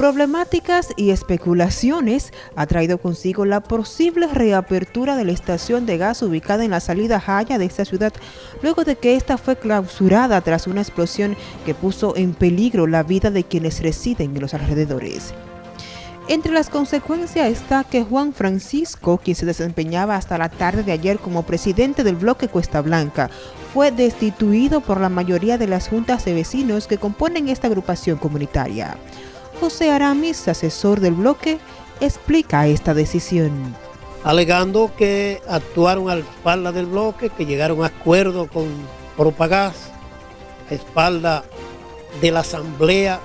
Problemáticas y especulaciones ha traído consigo la posible reapertura de la estación de gas ubicada en la salida Jaya de esta ciudad, luego de que esta fue clausurada tras una explosión que puso en peligro la vida de quienes residen en los alrededores. Entre las consecuencias está que Juan Francisco, quien se desempeñaba hasta la tarde de ayer como presidente del bloque Cuesta Blanca, fue destituido por la mayoría de las juntas de vecinos que componen esta agrupación comunitaria. José Aramis, asesor del bloque, explica esta decisión. Alegando que actuaron a espalda del bloque, que llegaron a acuerdo con Propagás, a espalda de la asamblea,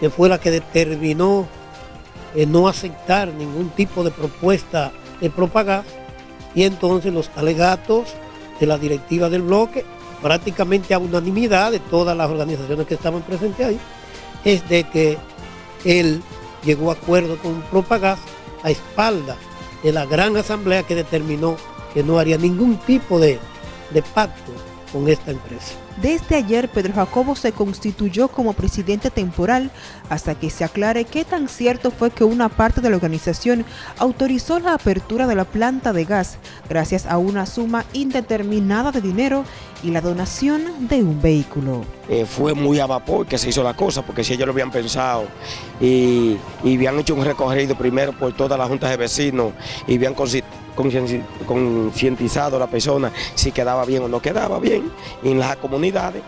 que fue la que determinó eh, no aceptar ningún tipo de propuesta de Propagás, y entonces los alegatos de la directiva del bloque, prácticamente a unanimidad de todas las organizaciones que estaban presentes ahí, es de que él llegó a acuerdo con Propagás a espalda de la gran asamblea que determinó que no haría ningún tipo de, de pacto con esta empresa. Desde ayer, Pedro Jacobo se constituyó como presidente temporal hasta que se aclare qué tan cierto fue que una parte de la organización autorizó la apertura de la planta de gas gracias a una suma indeterminada de dinero y la donación de un vehículo. Eh, fue muy a vapor que se hizo la cosa, porque si ellos lo habían pensado y, y habían hecho un recorrido primero por todas las juntas de vecinos y habían concientizado a la persona si quedaba bien o no quedaba en las comunidades,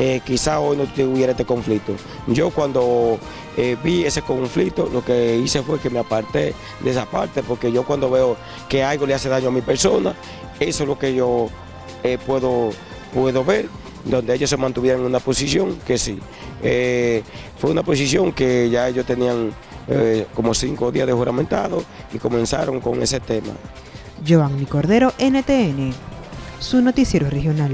eh, quizá hoy no tuviera este conflicto. Yo cuando eh, vi ese conflicto, lo que hice fue que me aparté de esa parte, porque yo cuando veo que algo le hace daño a mi persona, eso es lo que yo eh, puedo, puedo ver, donde ellos se mantuvieron en una posición que sí. fue una posición que ya ellos tenían como cinco días de juramentado y comenzaron con ese tema. Giovanni Cordero, NTN, su noticiero regional.